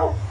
Oh.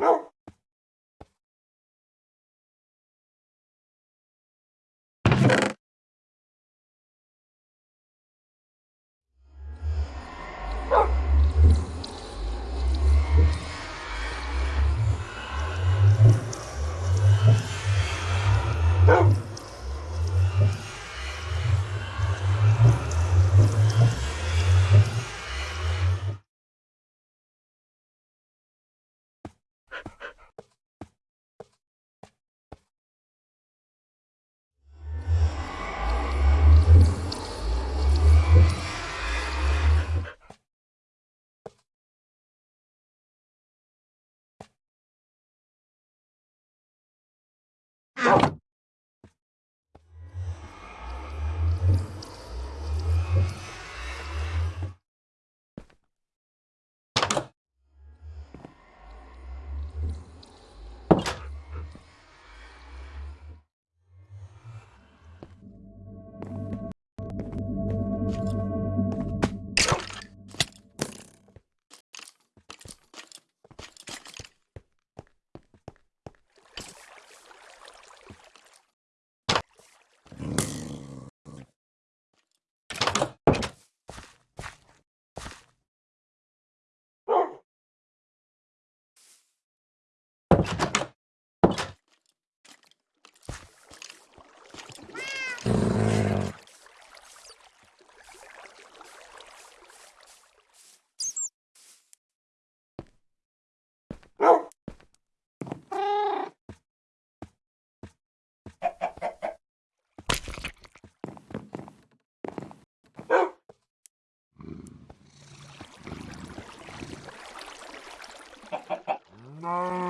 Meow. Ow! No.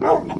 No.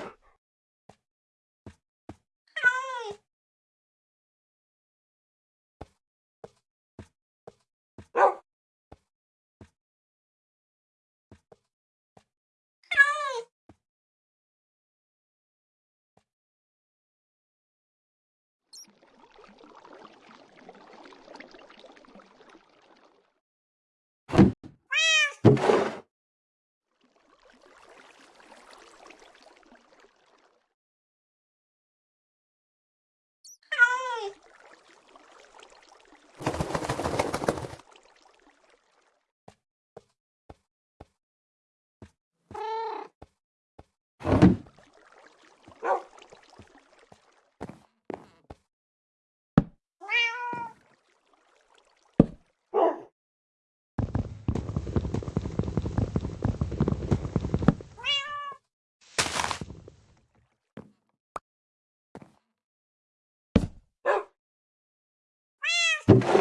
Thank you.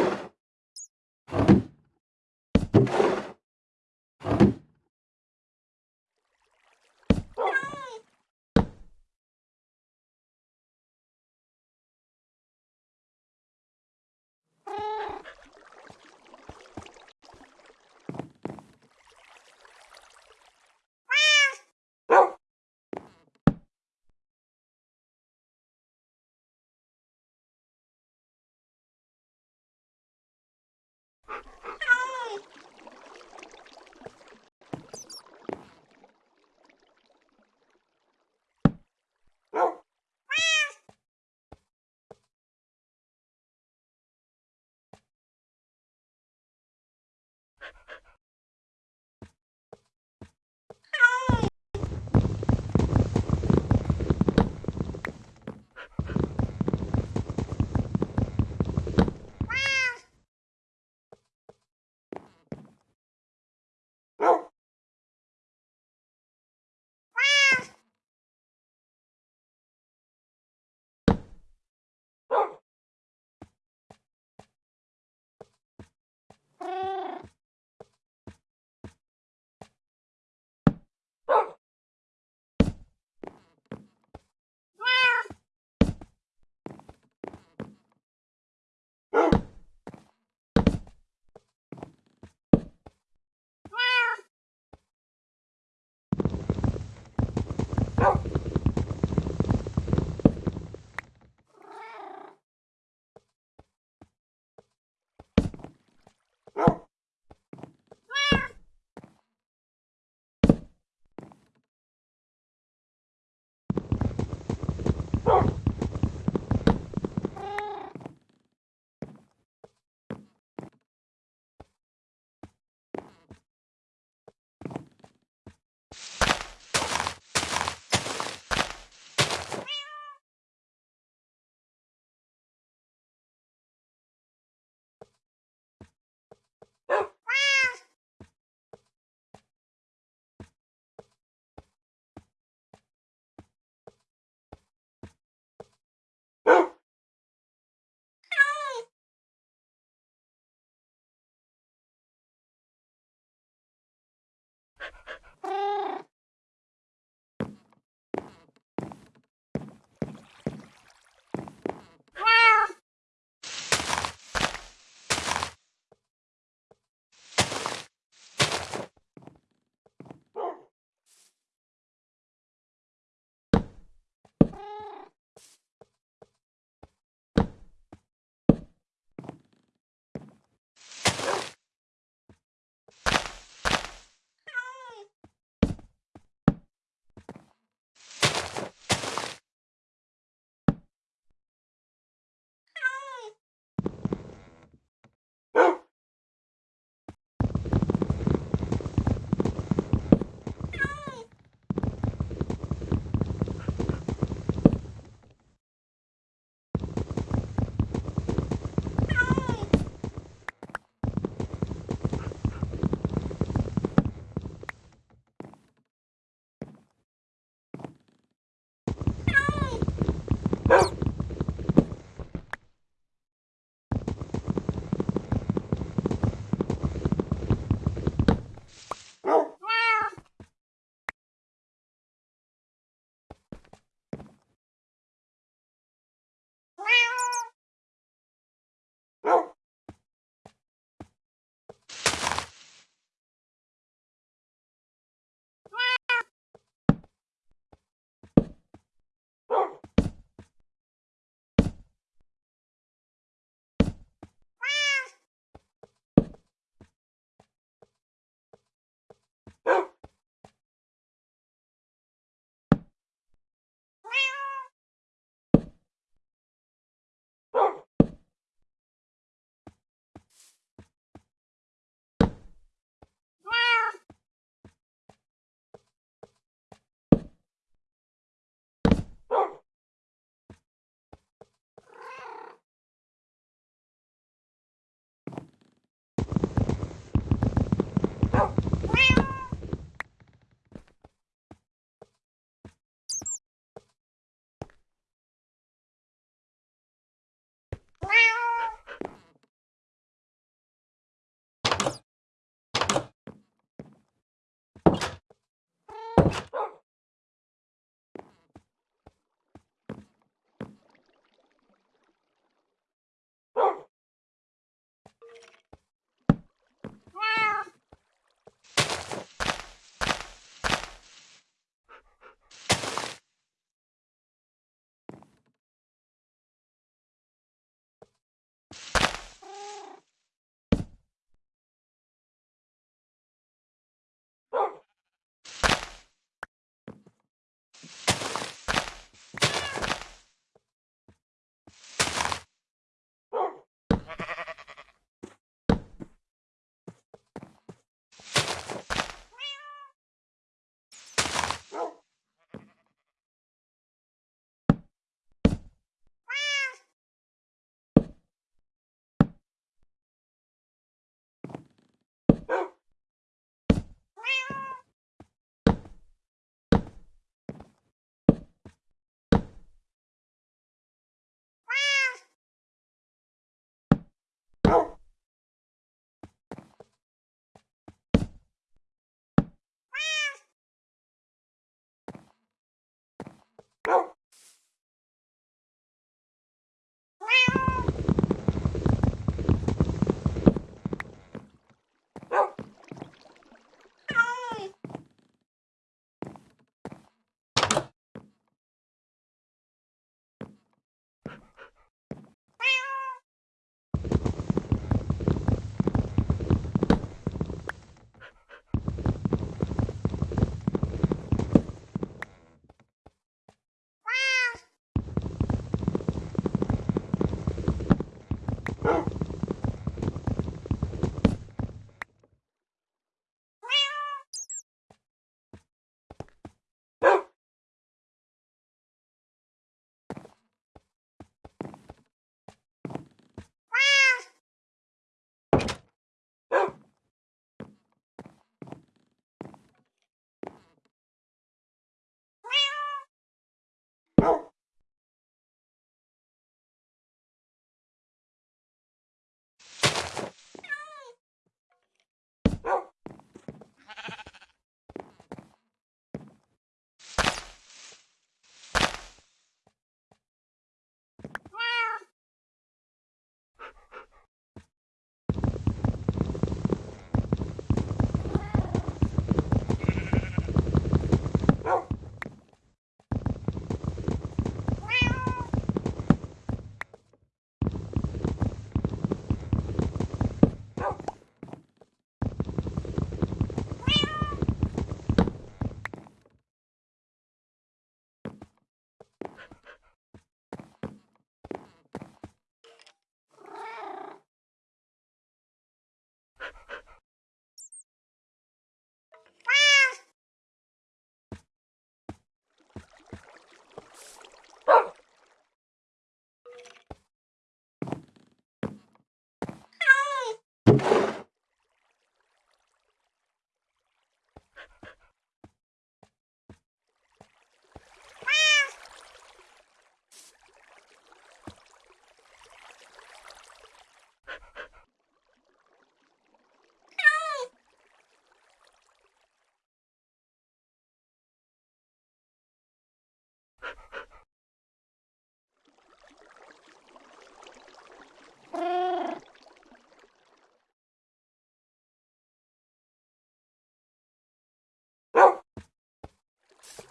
Brrr.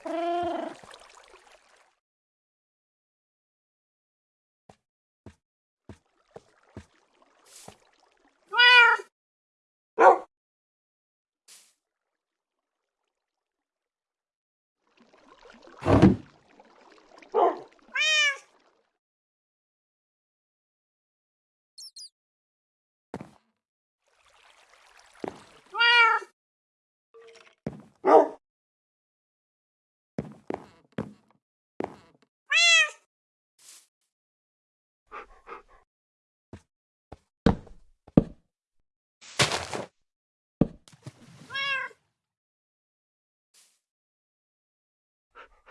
Rrr.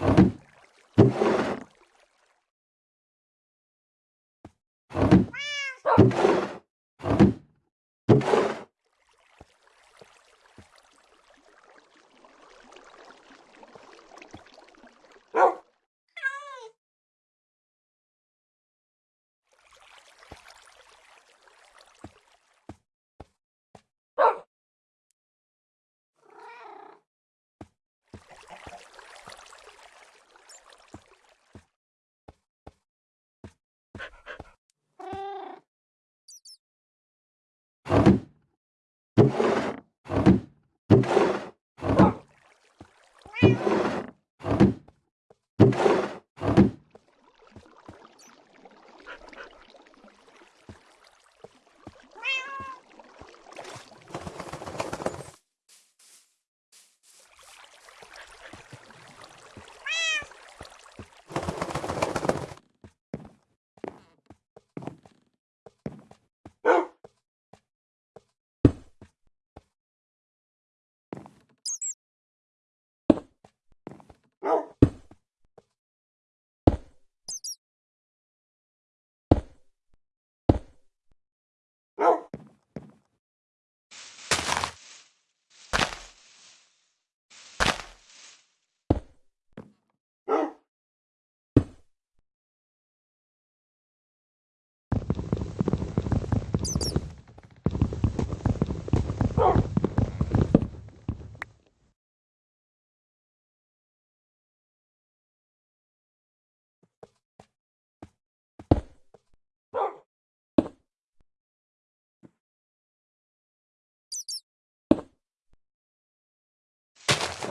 you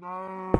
No.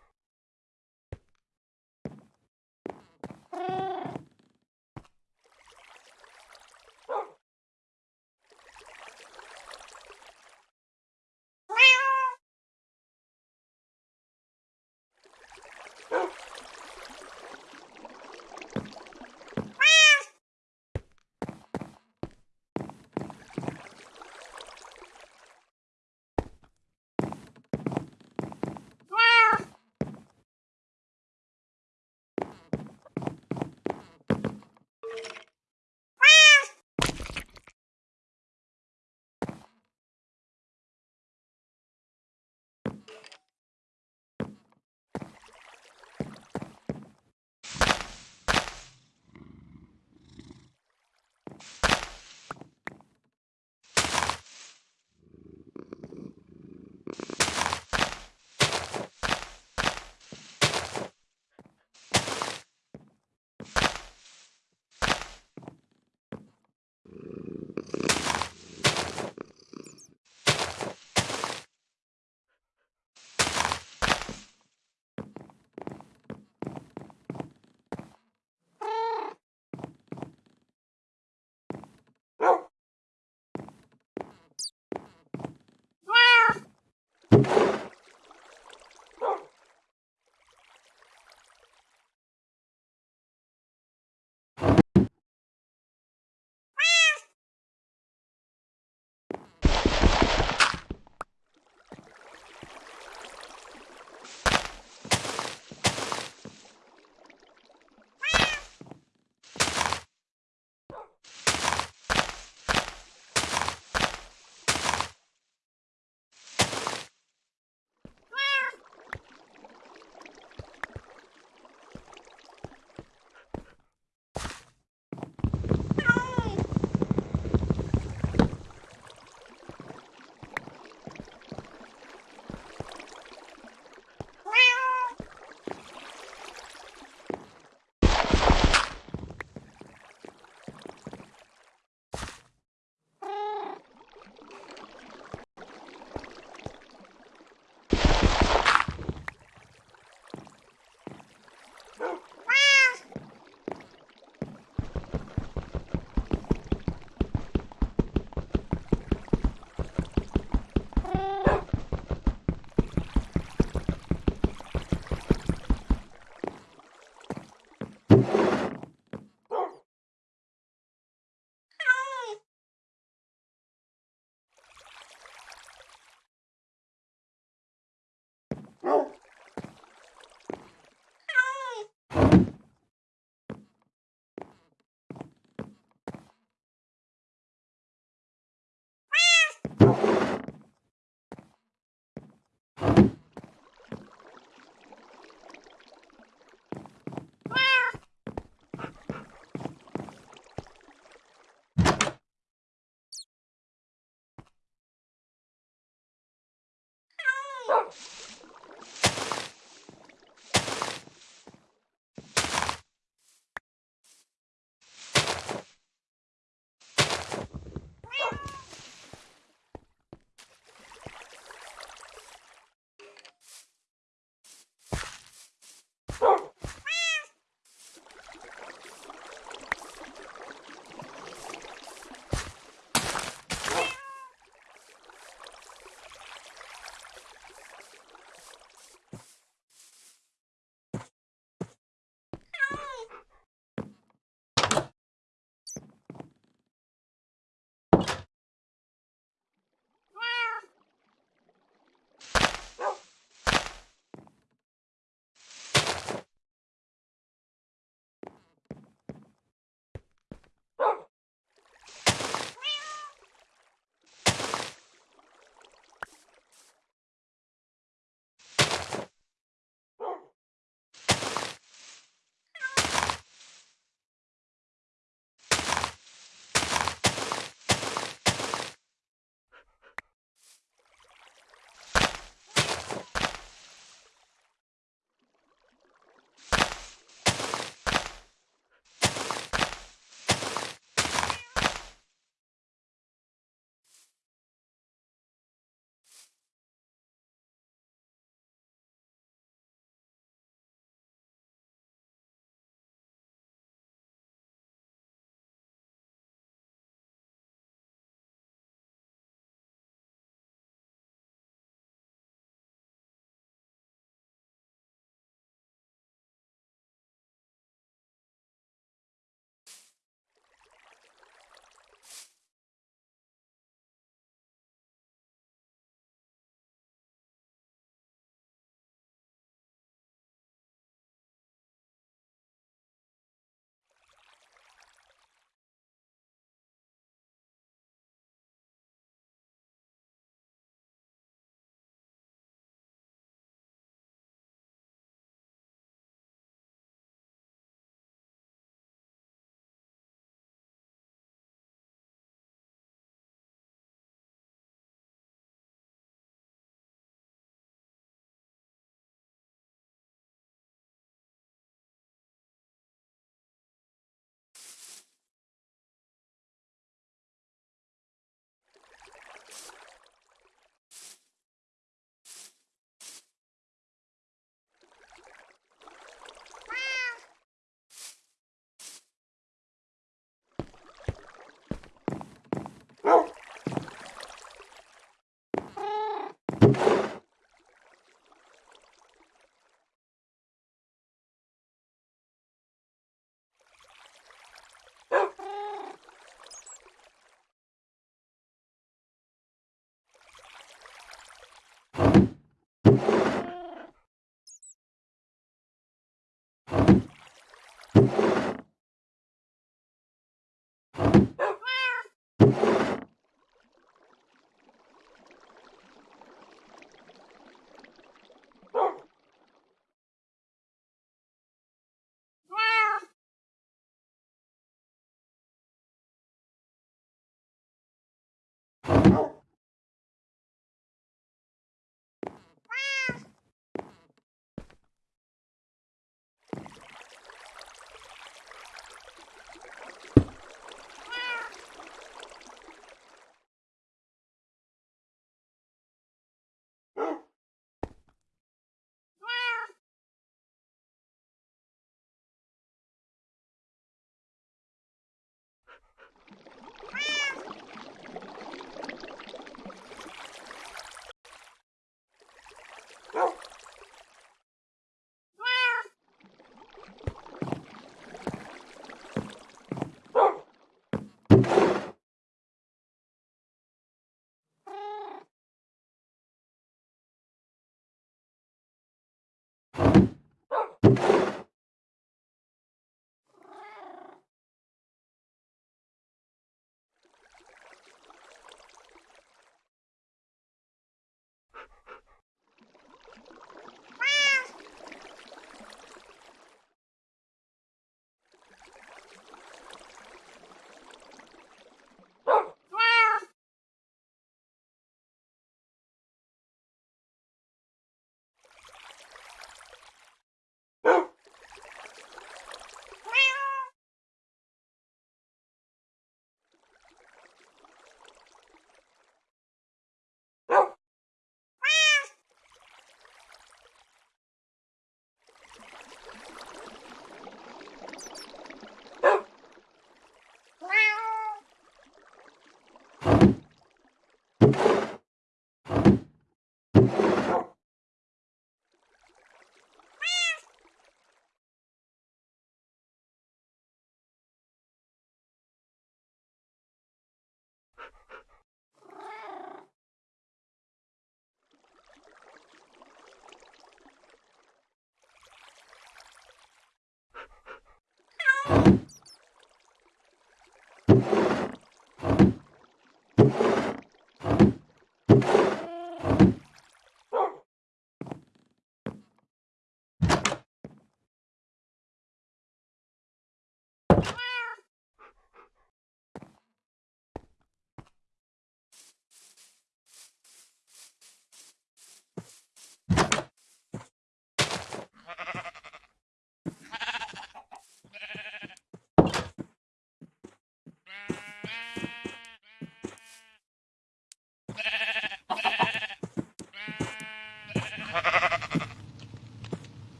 Oh.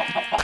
Ha ha ha!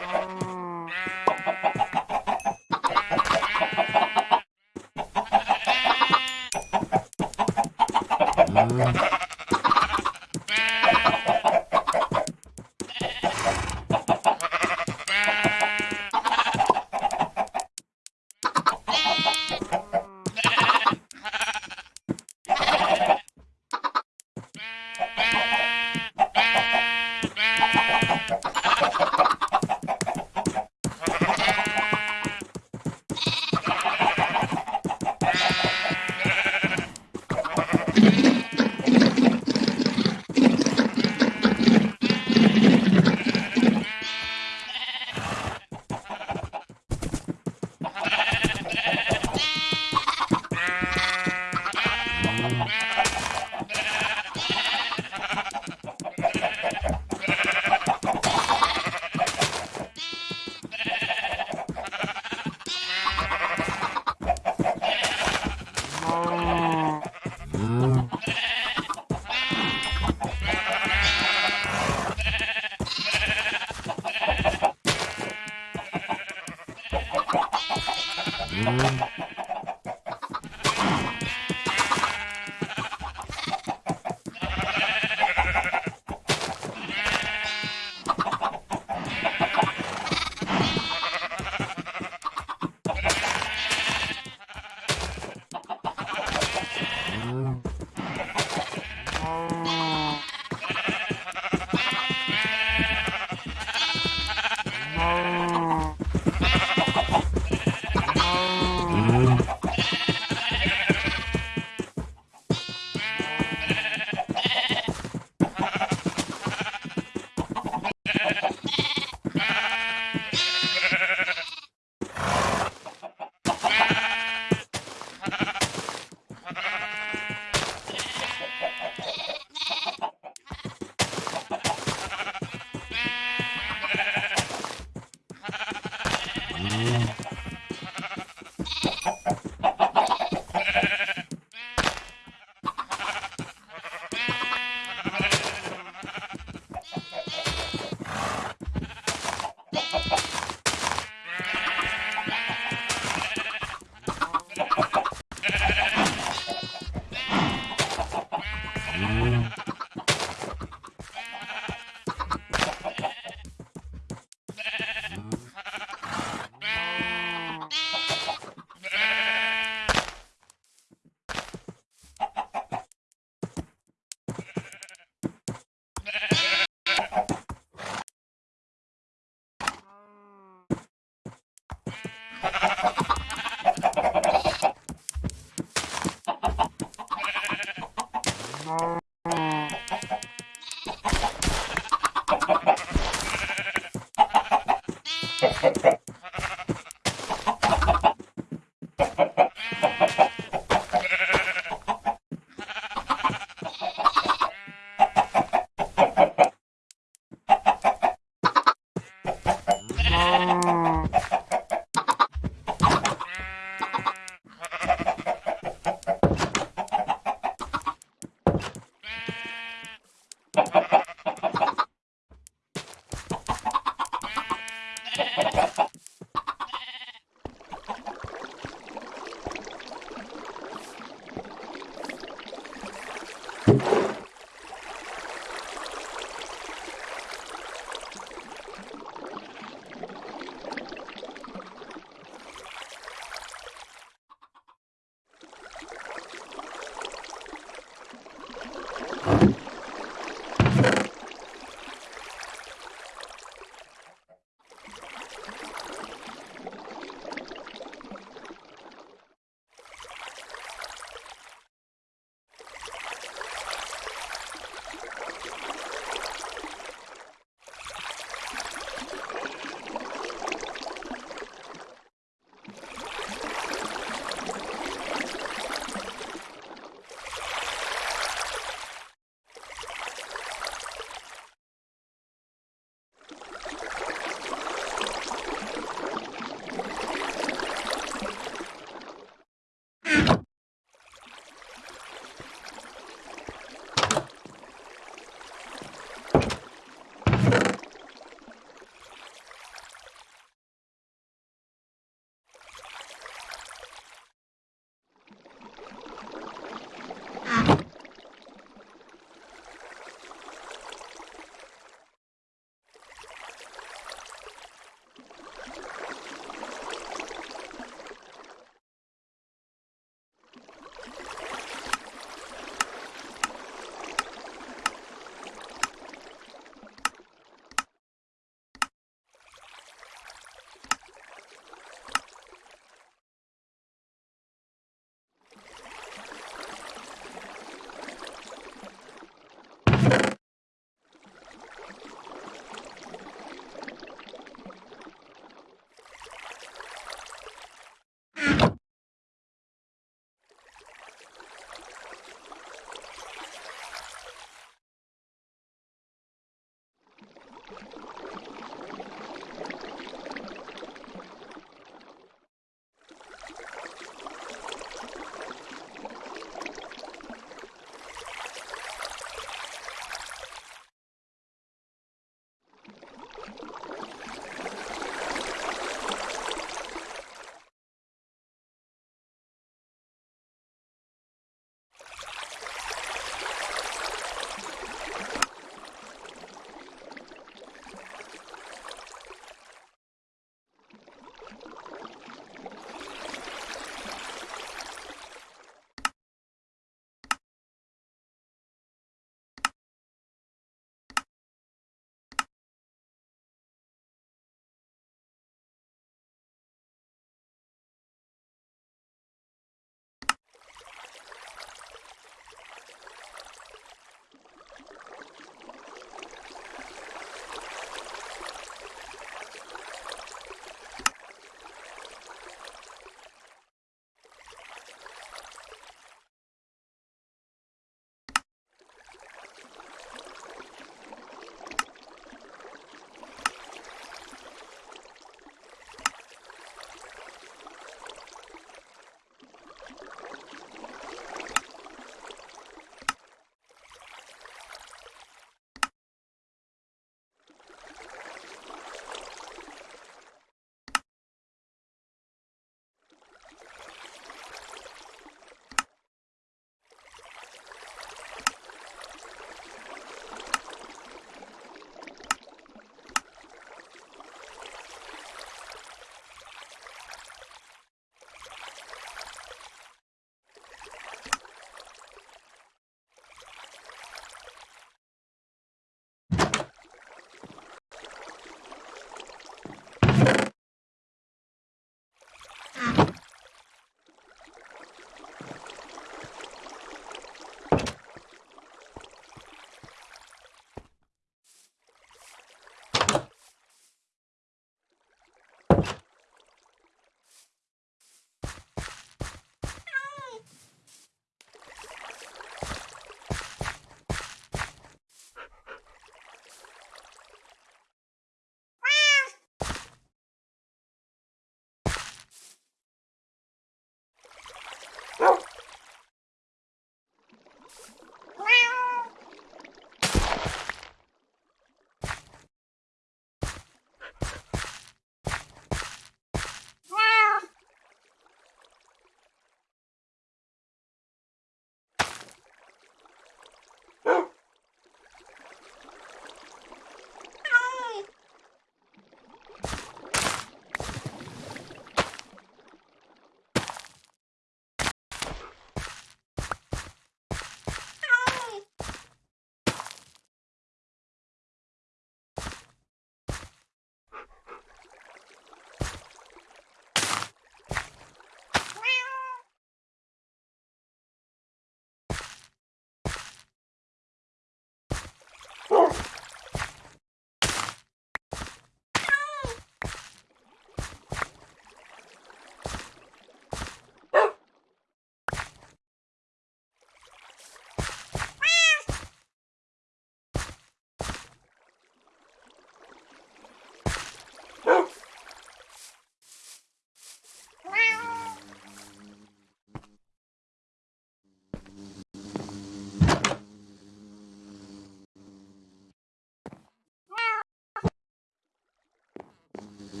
Mm-hmm.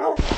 Oh.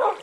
Oh.